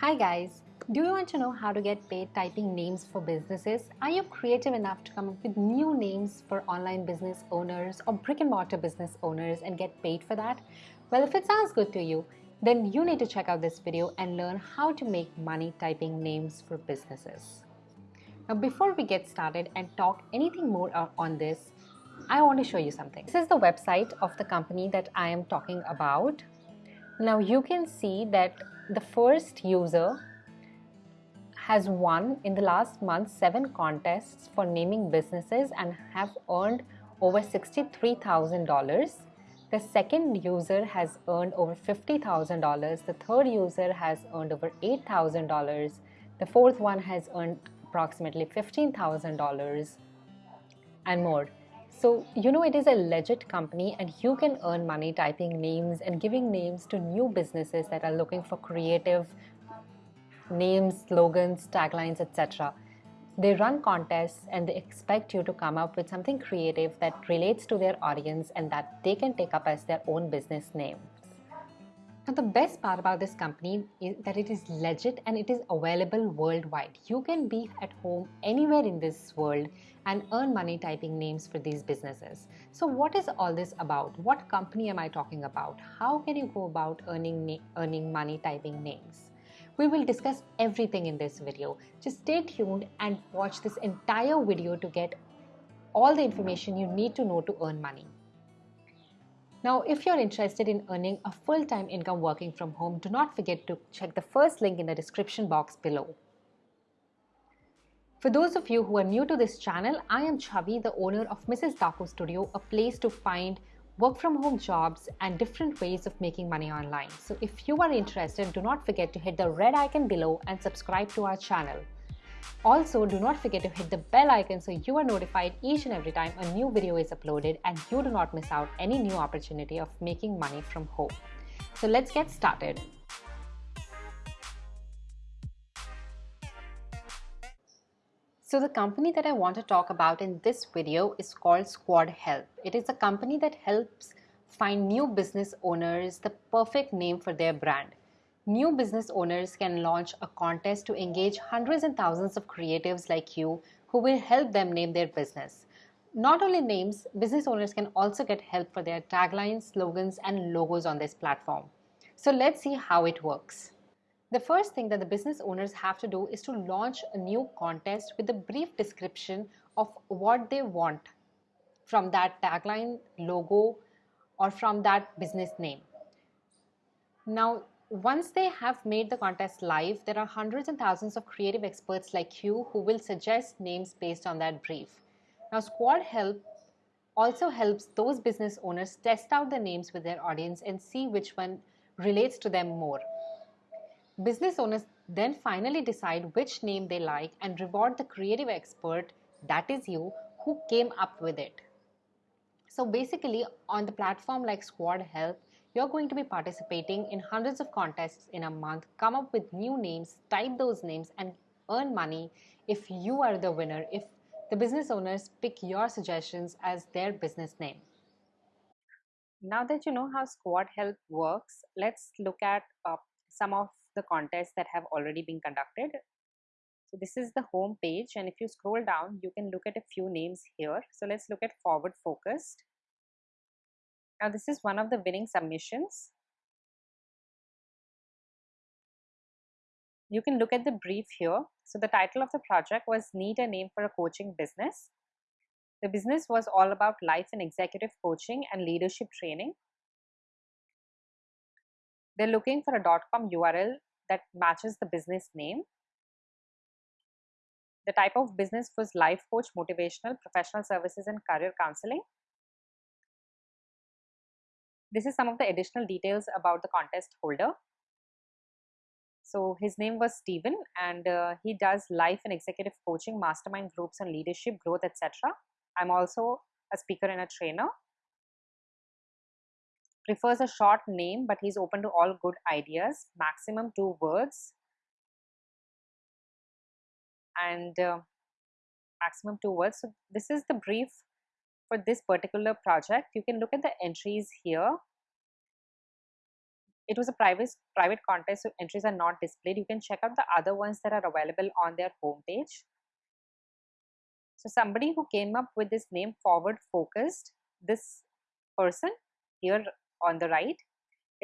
Hi guys, do you want to know how to get paid typing names for businesses? Are you creative enough to come up with new names for online business owners or brick and mortar business owners and get paid for that? Well, if it sounds good to you, then you need to check out this video and learn how to make money typing names for businesses. Now, before we get started and talk anything more on this, I want to show you something. This is the website of the company that I am talking about. Now you can see that the first user has won in the last month seven contests for naming businesses and have earned over $63,000. The second user has earned over $50,000. The third user has earned over $8,000. The fourth one has earned approximately $15,000 and more. So, you know, it is a legit company and you can earn money typing names and giving names to new businesses that are looking for creative names, slogans, taglines, etc. They run contests and they expect you to come up with something creative that relates to their audience and that they can take up as their own business name. Now the best part about this company is that it is legit and it is available worldwide. You can be at home anywhere in this world and earn money typing names for these businesses. So what is all this about? What company am I talking about? How can you go about earning, earning money typing names? We will discuss everything in this video. Just stay tuned and watch this entire video to get all the information you need to know to earn money. Now, if you're interested in earning a full-time income working from home, do not forget to check the first link in the description box below. For those of you who are new to this channel, I am Chavi, the owner of Mrs. Daco Studio, a place to find work from home jobs and different ways of making money online. So if you are interested, do not forget to hit the red icon below and subscribe to our channel. Also, do not forget to hit the bell icon so you are notified each and every time a new video is uploaded and you do not miss out any new opportunity of making money from home. So let's get started. So the company that I want to talk about in this video is called Squad Help. It is a company that helps find new business owners the perfect name for their brand. New business owners can launch a contest to engage hundreds and thousands of creatives like you who will help them name their business. Not only names, business owners can also get help for their taglines, slogans, and logos on this platform. So let's see how it works. The first thing that the business owners have to do is to launch a new contest with a brief description of what they want from that tagline, logo, or from that business name. Now, once they have made the contest live, there are hundreds and thousands of creative experts like you who will suggest names based on that brief. Now, Squad Help also helps those business owners test out the names with their audience and see which one relates to them more. Business owners then finally decide which name they like and reward the creative expert, that is you, who came up with it. So basically, on the platform like Squad Help, you're going to be participating in hundreds of contests in a month, come up with new names, type those names, and earn money if you are the winner, if the business owners pick your suggestions as their business name. Now that you know how Squad Help works, let's look at uh, some of the contests that have already been conducted. So this is the home page and if you scroll down, you can look at a few names here. So let's look at forward focused. Now this is one of the winning submissions. You can look at the brief here. So the title of the project was Need a Name for a Coaching Business. The business was all about life and executive coaching and leadership training. They're looking for a .com URL that matches the business name. The type of business was life coach, motivational, professional services and career counseling. This is some of the additional details about the contest holder. So his name was Stephen and uh, he does life and executive coaching, mastermind groups and leadership growth, etc. I'm also a speaker and a trainer. Prefers a short name, but he's open to all good ideas, maximum two words. And uh, maximum two words. So this is the brief for this particular project, you can look at the entries here. it was a private private contest so entries are not displayed. You can check out the other ones that are available on their homepage. So somebody who came up with this name forward focused this person here on the right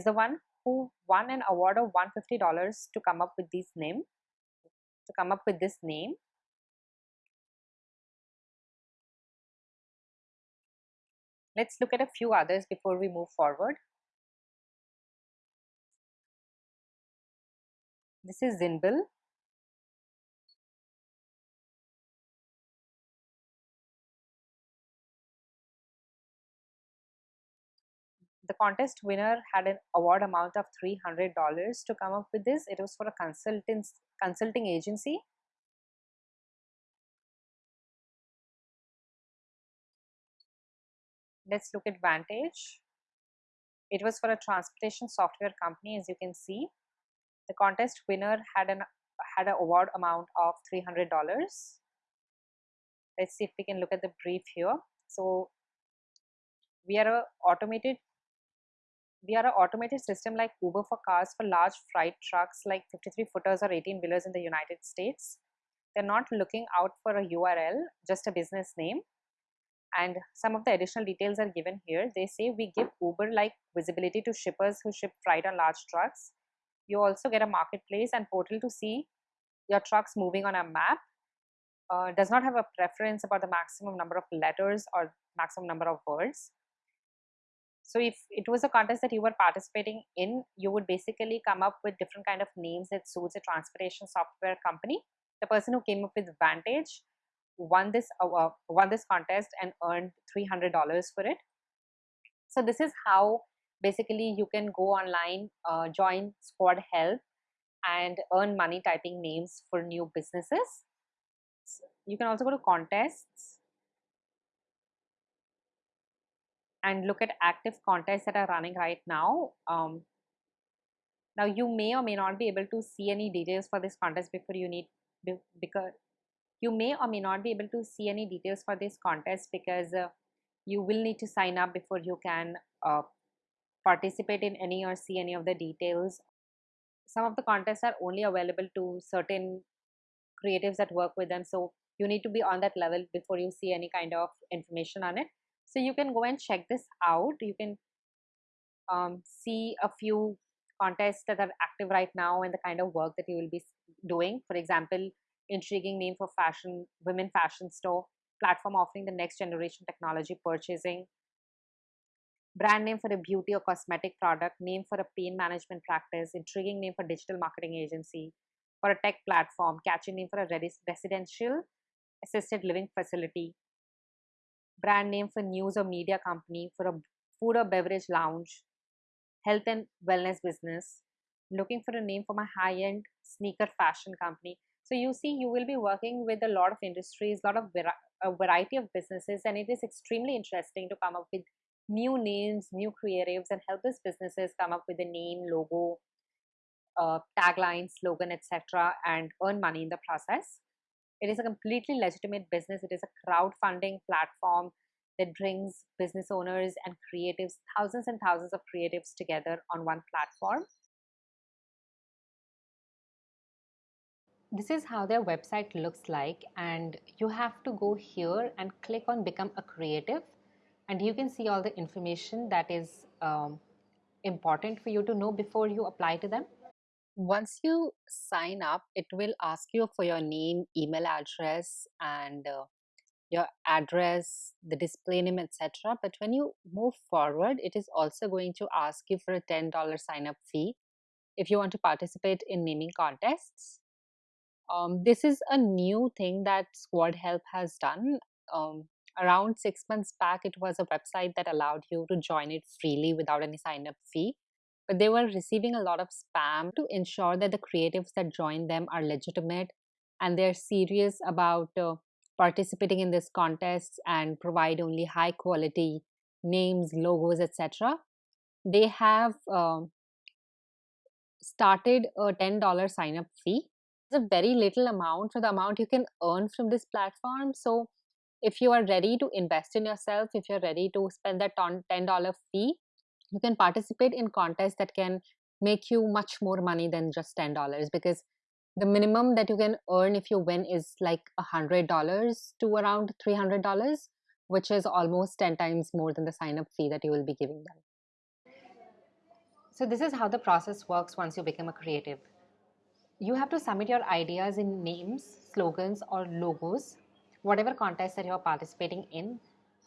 is the one who won an award of $150 to come up with this name to come up with this name let's look at a few others before we move forward This is Zinbil. The contest winner had an award amount of $300 to come up with this. It was for a consultants, consulting agency. Let's look at Vantage. It was for a transportation software company as you can see. The contest winner had an had an award amount of $300. Let's see if we can look at the brief here. So we are a automated we are an automated system like Uber for cars for large freight trucks like 53 footers or 18 wheelers in the United States. They're not looking out for a URL, just a business name. And some of the additional details are given here. They say we give Uber like visibility to shippers who ship freight on large trucks you also get a marketplace and portal to see your trucks moving on a map. Uh, does not have a preference about the maximum number of letters or maximum number of words. So if it was a contest that you were participating in, you would basically come up with different kind of names that suits a transportation software company. The person who came up with Vantage won this uh, won this contest and earned $300 for it. So this is how basically you can go online uh, join squad help and earn money typing names for new businesses you can also go to contests and look at active contests that are running right now um, now you may or may not be able to see any details for this contest before you need because you may or may not be able to see any details for this contest because uh, you will need to sign up before you can uh, participate in any or see any of the details. Some of the contests are only available to certain creatives that work with them. So you need to be on that level before you see any kind of information on it. So you can go and check this out. You can um, see a few contests that are active right now and the kind of work that you will be doing. For example, intriguing name for fashion, women fashion store, platform offering the next generation technology purchasing, brand name for a beauty or cosmetic product, name for a pain management practice, intriguing name for digital marketing agency, for a tech platform, catchy name for a residential assisted living facility, brand name for news or media company, for a food or beverage lounge, health and wellness business, looking for a name for my high-end sneaker fashion company. So you see, you will be working with a lot of industries, a lot of a variety of businesses, and it is extremely interesting to come up with new names, new creatives, and help these businesses come up with a name, logo, uh, tagline, slogan, etc., and earn money in the process. It is a completely legitimate business. It is a crowdfunding platform that brings business owners and creatives, thousands and thousands of creatives together on one platform. This is how their website looks like and you have to go here and click on become a creative and you can see all the information that is um, important for you to know before you apply to them. Once you sign up, it will ask you for your name, email address, and uh, your address, the display name, etc. But when you move forward, it is also going to ask you for a $10 sign up fee if you want to participate in naming contests. Um, this is a new thing that Squad Help has done. Um, around six months back, it was a website that allowed you to join it freely without any sign up fee. But they were receiving a lot of spam to ensure that the creatives that join them are legitimate and they're serious about uh, participating in this contest and provide only high quality names, logos, etc. They have uh, started a $10 sign up fee. A very little amount for the amount you can earn from this platform. So if you are ready to invest in yourself, if you're ready to spend that $10 fee, you can participate in contests that can make you much more money than just $10 because the minimum that you can earn if you win is like $100 to around $300, which is almost 10 times more than the sign up fee that you will be giving them. So, this is how the process works once you become a creative. You have to submit your ideas in names, slogans, or logos, whatever contest that you're participating in.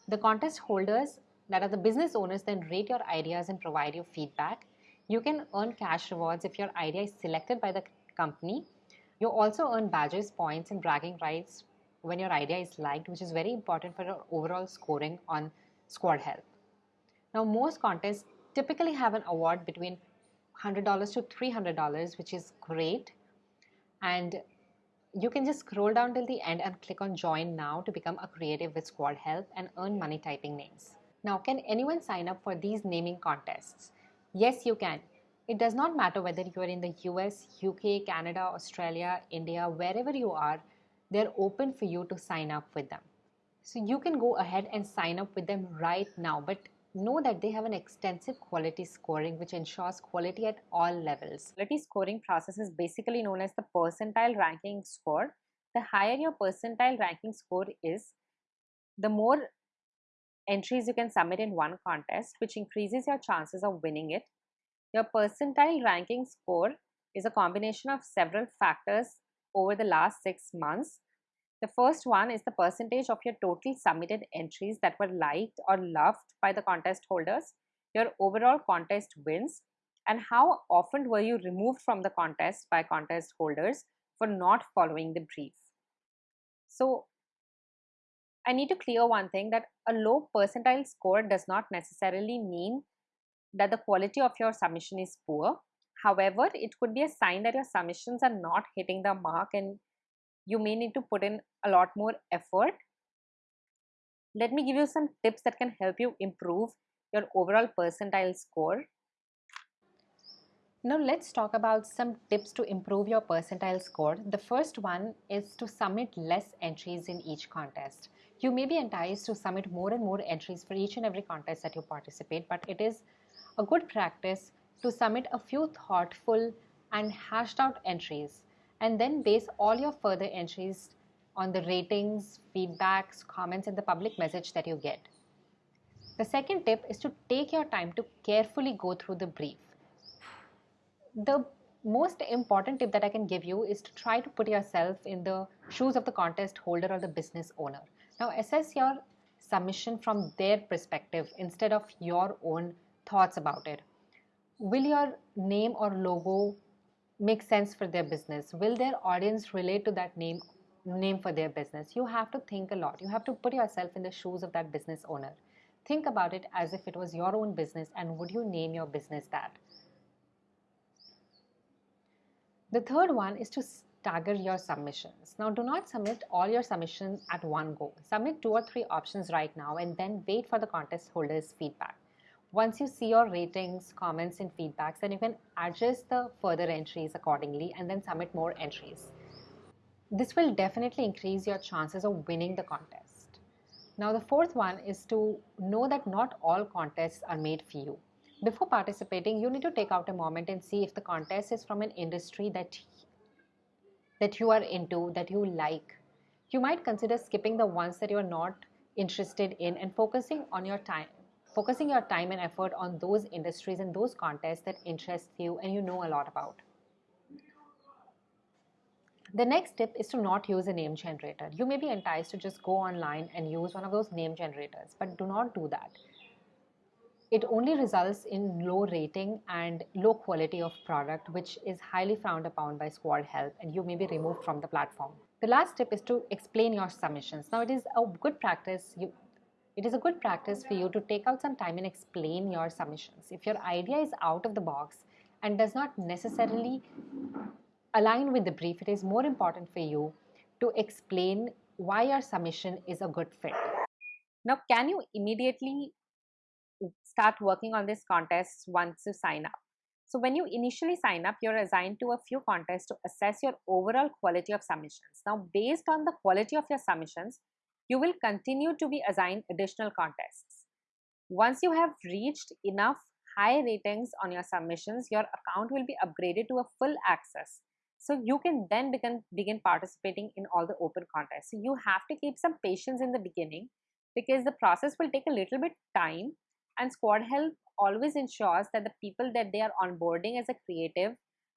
The contest holders, that are the business owners, then rate your ideas and provide you feedback. You can earn cash rewards if your idea is selected by the company you also earn badges, points, and bragging rights when your idea is liked, which is very important for your overall scoring on Squad Help. Now, most contests typically have an award between $100 to $300, which is great. And you can just scroll down till the end and click on join now to become a creative with Squad Help and earn money typing names. Now, can anyone sign up for these naming contests? Yes, you can. It does not matter whether you are in the US, UK, Canada, Australia, India, wherever you are, they're open for you to sign up with them. So you can go ahead and sign up with them right now, but know that they have an extensive quality scoring which ensures quality at all levels. Quality scoring process is basically known as the percentile ranking score. The higher your percentile ranking score is, the more entries you can submit in one contest, which increases your chances of winning it your percentile ranking score is a combination of several factors over the last six months. The first one is the percentage of your total submitted entries that were liked or loved by the contest holders, your overall contest wins, and how often were you removed from the contest by contest holders for not following the brief. So, I need to clear one thing that a low percentile score does not necessarily mean that the quality of your submission is poor. However, it could be a sign that your submissions are not hitting the mark and you may need to put in a lot more effort. Let me give you some tips that can help you improve your overall percentile score. Now let's talk about some tips to improve your percentile score. The first one is to submit less entries in each contest. You may be enticed to submit more and more entries for each and every contest that you participate, but it is a good practice to submit a few thoughtful and hashed out entries and then base all your further entries on the ratings, feedbacks, comments, and the public message that you get. The second tip is to take your time to carefully go through the brief. The most important tip that I can give you is to try to put yourself in the shoes of the contest holder or the business owner. Now, assess your submission from their perspective instead of your own thoughts about it. Will your name or logo make sense for their business? Will their audience relate to that name name for their business? You have to think a lot. You have to put yourself in the shoes of that business owner. Think about it as if it was your own business and would you name your business that? The third one is to stagger your submissions. Now, do not submit all your submissions at one go. Submit two or three options right now and then wait for the contest holder's feedback. Once you see your ratings, comments, and feedbacks, then you can adjust the further entries accordingly and then submit more entries. This will definitely increase your chances of winning the contest. Now, the fourth one is to know that not all contests are made for you. Before participating, you need to take out a moment and see if the contest is from an industry that that you are into, that you like. You might consider skipping the ones that you are not interested in and focusing on your time focusing your time and effort on those industries and those contests that interest you and you know a lot about. The next tip is to not use a name generator. You may be enticed to just go online and use one of those name generators, but do not do that. It only results in low rating and low quality of product, which is highly frowned upon by Squad Help, and you may be removed from the platform. The last tip is to explain your submissions. Now, it is a good practice. You, it is a good practice for you to take out some time and explain your submissions. If your idea is out of the box and does not necessarily align with the brief, it is more important for you to explain why your submission is a good fit. Now, can you immediately start working on this contest once you sign up? So, when you initially sign up, you're assigned to a few contests to assess your overall quality of submissions. Now, based on the quality of your submissions, you will continue to be assigned additional contests. Once you have reached enough high ratings on your submissions, your account will be upgraded to a full access. So you can then begin, begin participating in all the open contests. So you have to keep some patience in the beginning because the process will take a little bit time and Squad Help always ensures that the people that they are onboarding as a creative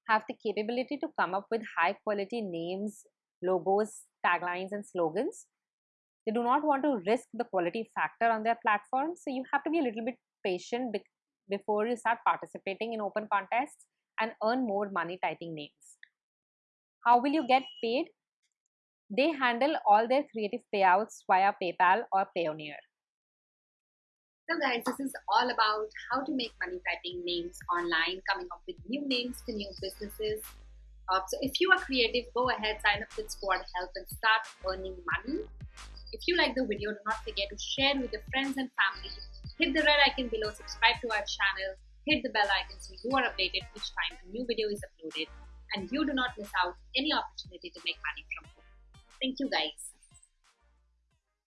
have the capability to come up with high quality names, logos, taglines and slogans. They do not want to risk the quality factor on their platform. So you have to be a little bit patient before you start participating in open contests and earn more money typing names. How will you get paid? They handle all their creative payouts via PayPal or Payoneer. So guys, this is all about how to make money typing names online, coming up with new names to new businesses. Uh, so if you are creative, go ahead, sign up with Squad Help and start earning money. If you like the video, do not forget to share with your friends and family. Hit the red icon below, subscribe to our channel, hit the bell icon so you are updated each time a new video is uploaded and you do not miss out any opportunity to make money from home. Thank you guys.